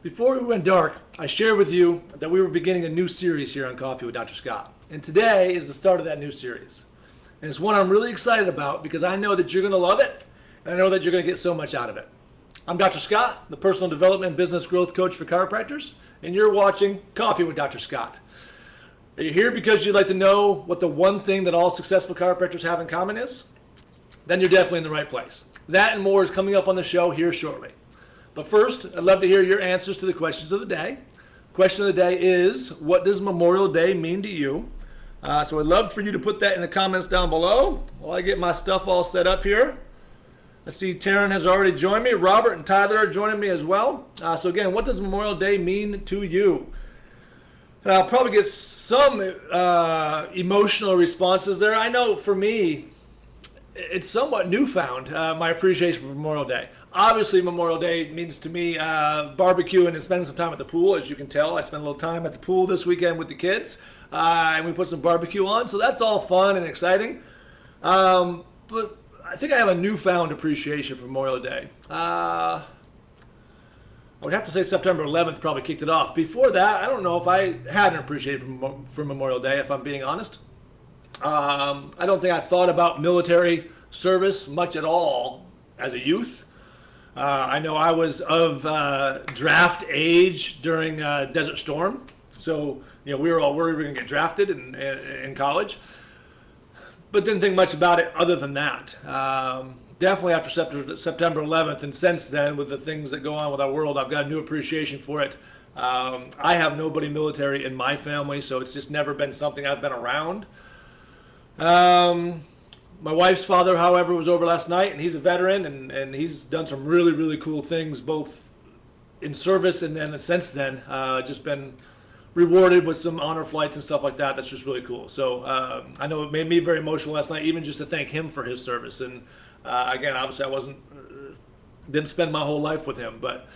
Before we went dark, I shared with you that we were beginning a new series here on Coffee with Dr. Scott. And today is the start of that new series. And it's one I'm really excited about because I know that you're going to love it and I know that you're going to get so much out of it. I'm Dr. Scott, the personal development and business growth coach for chiropractors, and you're watching Coffee with Dr. Scott. Are you here because you'd like to know what the one thing that all successful chiropractors have in common is? Then you're definitely in the right place. That and more is coming up on the show here shortly. But first, I'd love to hear your answers to the questions of the day. Question of the day is, what does Memorial Day mean to you? Uh, so I'd love for you to put that in the comments down below while I get my stuff all set up here. I see Taryn has already joined me. Robert and Tyler are joining me as well. Uh, so again, what does Memorial Day mean to you? And I'll probably get some uh, emotional responses there. I know for me, it's somewhat newfound, uh, my appreciation for Memorial Day. Obviously, Memorial Day means to me uh, and spending some time at the pool. As you can tell, I spent a little time at the pool this weekend with the kids, uh, and we put some barbecue on. So that's all fun and exciting. Um, but I think I have a newfound appreciation for Memorial Day. Uh, I would have to say September 11th probably kicked it off. Before that, I don't know if I had an appreciation for, for Memorial Day, if I'm being honest. Um, I don't think I thought about military service much at all as a youth. Uh, I know I was of uh, draft age during uh, Desert Storm, so you know we were all worried we were going to get drafted in, in, college, but didn't think much about it other than that. Um, definitely after September 11th, and since then, with the things that go on with our world, I've got a new appreciation for it. Um, I have nobody military in my family, so it's just never been something I've been around. Um, my wife's father, however, was over last night, and he's a veteran, and, and he's done some really, really cool things, both in service and then since then, uh, just been rewarded with some honor flights and stuff like that. That's just really cool. So um, I know it made me very emotional last night, even just to thank him for his service. And uh, again, obviously, I wasn't uh, didn't spend my whole life with him, but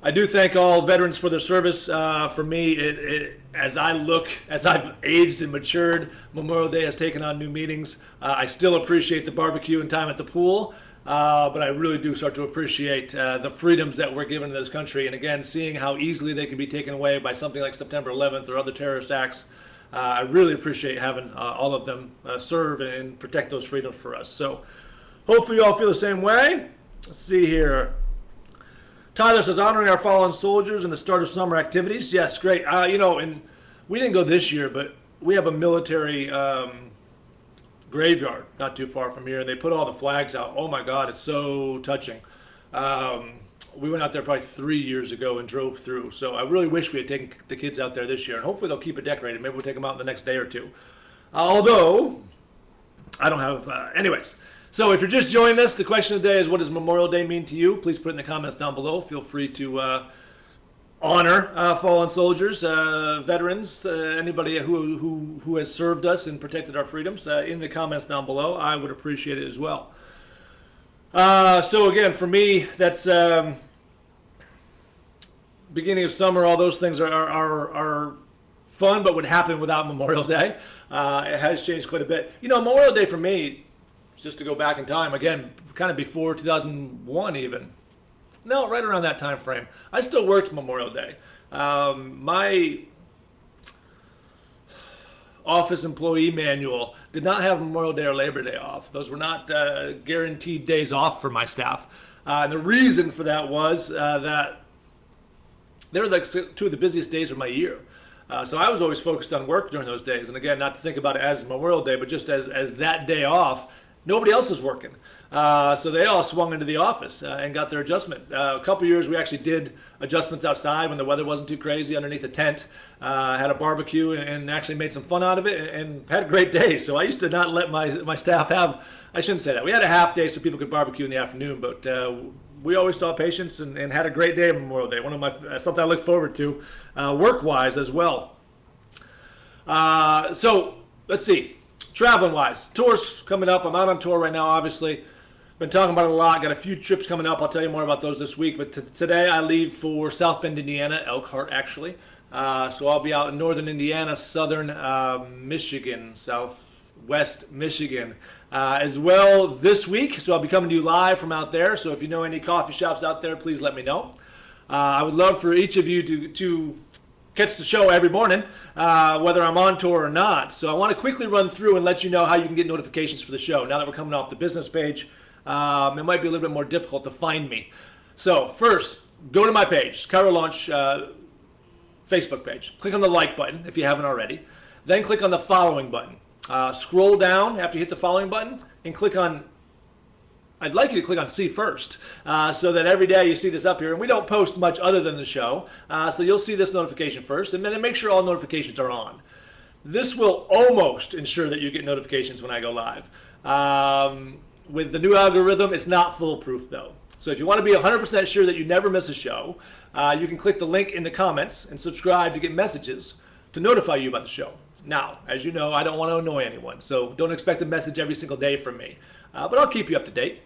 I do thank all veterans for their service. Uh, for me, it, it, as I look, as I've aged and matured, Memorial Day has taken on new meanings. Uh, I still appreciate the barbecue and time at the pool, uh, but I really do start to appreciate uh, the freedoms that we're given in this country. And again, seeing how easily they can be taken away by something like September 11th or other terrorist acts, uh, I really appreciate having uh, all of them serve and protect those freedoms for us. So hopefully you all feel the same way. Let's see here. Tyler says, honoring our fallen soldiers and the start of summer activities. Yes, great. Uh, you know, and we didn't go this year, but we have a military um, graveyard not too far from here, and they put all the flags out. Oh my God, it's so touching. Um, we went out there probably three years ago and drove through. So I really wish we had taken the kids out there this year, and hopefully they'll keep it decorated. Maybe we'll take them out in the next day or two. Uh, although I don't have, uh, anyways. So if you're just joining us, the question of the day is what does Memorial Day mean to you? Please put it in the comments down below. Feel free to uh, honor uh, fallen soldiers, uh, veterans, uh, anybody who, who, who has served us and protected our freedoms uh, in the comments down below. I would appreciate it as well. Uh, so again, for me, that's um, beginning of summer. All those things are, are, are fun, but would happen without Memorial Day. it has changed quite a bit. You know, Memorial Day for me, just to go back in time again, kind of before 2001 even. No, right around that time frame. I still worked Memorial Day. Um, my office employee manual did not have Memorial Day or Labor Day off. Those were not uh, guaranteed days off for my staff. Uh, and the reason for that was uh, that they were like two of the busiest days of my year. Uh, so I was always focused on work during those days. And again, not to think about it as Memorial Day, but just as, as that day off Nobody else was working. Uh, so they all swung into the office uh, and got their adjustment. Uh, a couple years we actually did adjustments outside when the weather wasn't too crazy underneath a tent. Uh, had a barbecue and, and, actually made some fun out of it and, and, had a great day. So I used to not let my, my staff have, I shouldn't say that. We had a half day so people could barbecue in the afternoon, but uh, we always saw patients and, and, had a great day Memorial Day. One of my, something I look forward to uh, work-wise as well. so let's see traveling wise, tours coming up. I'm out on tour right now, obviously. Been talking about it a lot. Got a few trips coming up. I'll tell you more about those this week. But today I leave for South Bend, Indiana, Elkhart actually. Uh, so I'll be out in northern Indiana, southern uh, Michigan, southwest Michigan uh, as well this week. So I'll be coming to you live from out there. So if you know any coffee shops out there, please let me know. Uh, I would love for each of you to, to catch the show every morning, uh, whether I'm on tour or not. So I want to quickly run through and let you know how you can get notifications for the show. Now that we're coming off the business page, um, it might be a little bit more difficult to find me. So first, go to my page, Chiro Launch uh, Facebook page. Click on the like button if you haven't already. Then click on the following button. Uh, scroll down after you hit the following button and click on I'd like you to click on see first uh, so that every day you see this up here. And we don't post much other than the show. Uh, so you'll see this notification first and then make sure all notifications are on. This will almost ensure that you get notifications when I go live. Um, with the new algorithm, it's not foolproof though. So if you want to be 100% sure that you never miss a show, uh, you can click the link in the comments and subscribe to get messages to notify you about the show. Now, as you know, I don't want to annoy anyone, so don't expect a message every single day from me. Uh, but I'll keep you up to date.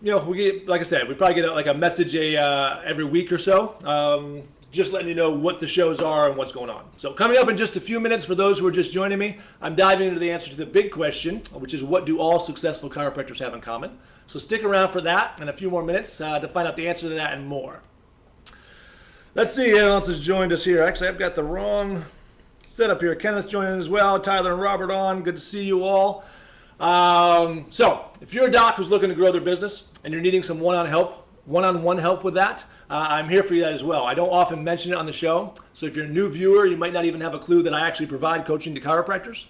You know, we get, like I said, we probably get like a message a uh, every week or so, um, just letting you know what the shows are and what's going on. So coming up in just a few minutes, for those who are just joining me, I'm diving into the answer to the big question, which is what do all successful chiropractors have in common? So stick around for that and a few more minutes uh, to find out the answer to that and more. Let's see who else has joined us here. Actually, I've got the wrong setup here. Kenneth joining as well. Tyler and Robert on. Good to see you all. Um, so, if you're a doc who's looking to grow their business and you're needing some one-on help, one-on-one help with that, uh, I'm here for you as well. I don't often mention it on the show, so if you're a new viewer, you might not even have a clue that I actually provide coaching to chiropractors.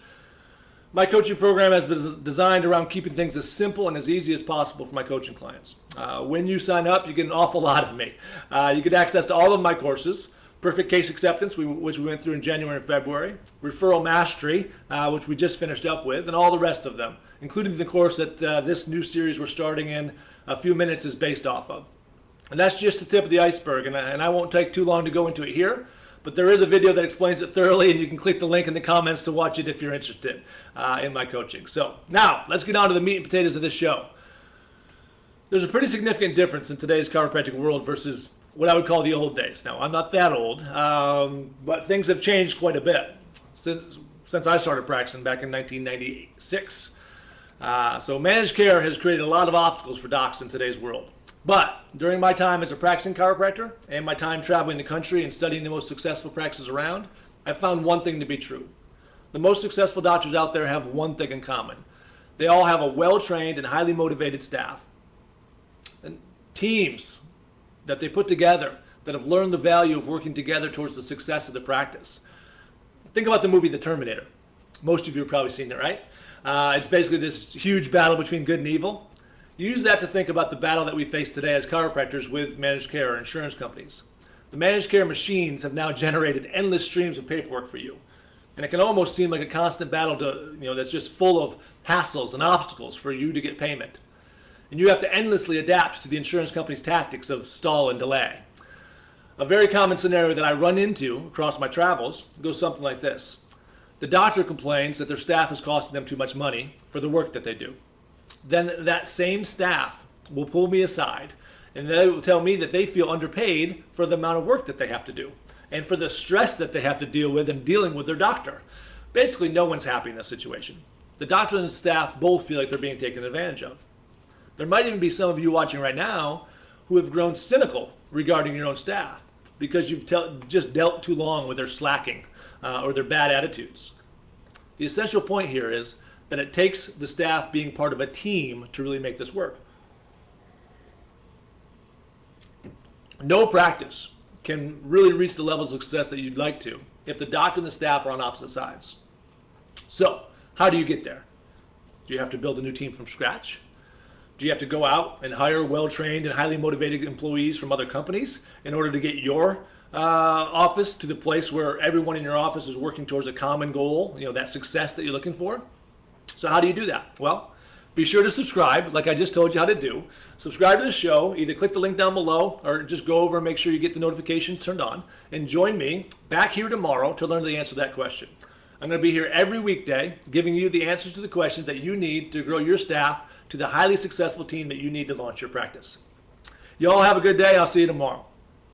My coaching program has been designed around keeping things as simple and as easy as possible for my coaching clients. Uh, when you sign up, you get an awful lot of me. Uh, you get access to all of my courses, Perfect Case Acceptance, which we went through in January and February, Referral Mastery, uh, which we just finished up with, and all the rest of them, including the course that uh, this new series we're starting in a few minutes is based off of. And that's just the tip of the iceberg, and, and I won't take too long to go into it here, but there is a video that explains it thoroughly, and you can click the link in the comments to watch it if you're interested uh, in my coaching. So now, let's get on to the meat and potatoes of this show. There's a pretty significant difference in today's chiropractic world versus what I would call the old days. Now, I'm not that old, um, but things have changed quite a bit since since I started practicing back in 1996. Uh, so managed care has created a lot of obstacles for docs in today's world. But during my time as a practicing chiropractor and my time traveling the country and studying the most successful practices around, I found one thing to be true. The most successful doctors out there have one thing in common. They all have a well-trained and highly motivated staff. And teams that they put together that have learned the value of working together towards the success of the practice. Think about the movie The Terminator. Most of you have probably seen it, right? Uh, it's basically this huge battle between good and evil. Use that to think about the battle that we face today as chiropractors with managed care or insurance companies. The managed care machines have now generated endless streams of paperwork for you. And it can almost seem like a constant battle to, you know, that's just full of hassles and obstacles for you to get payment and you have to endlessly adapt to the insurance company's tactics of stall and delay. A very common scenario that I run into across my travels goes something like this. The doctor complains that their staff is costing them too much money for the work that they do. Then that same staff will pull me aside and they will tell me that they feel underpaid for the amount of work that they have to do and for the stress that they have to deal with in dealing with their doctor. Basically, no one's happy in this situation. The doctor and the staff both feel like they're being taken advantage of. There might even be some of you watching right now who have grown cynical regarding your own staff because you've just dealt too long with their slacking uh, or their bad attitudes. The essential point here is that it takes the staff being part of a team to really make this work. No practice can really reach the levels of success that you'd like to if the doctor and the staff are on opposite sides. So, how do you get there? Do you have to build a new team from scratch? Do you have to go out and hire well-trained and highly motivated employees from other companies in order to get your uh, office to the place where everyone in your office is working towards a common goal, you know, that success that you're looking for? So how do you do that? Well, be sure to subscribe, like I just told you how to do. Subscribe to the show. Either click the link down below or just go over and make sure you get the notifications turned on. And join me back here tomorrow to learn the answer to that question. I'm going to be here every weekday giving you the answers to the questions that you need to grow your staff to the highly successful team that you need to launch your practice. You all have a good day. I'll see you tomorrow.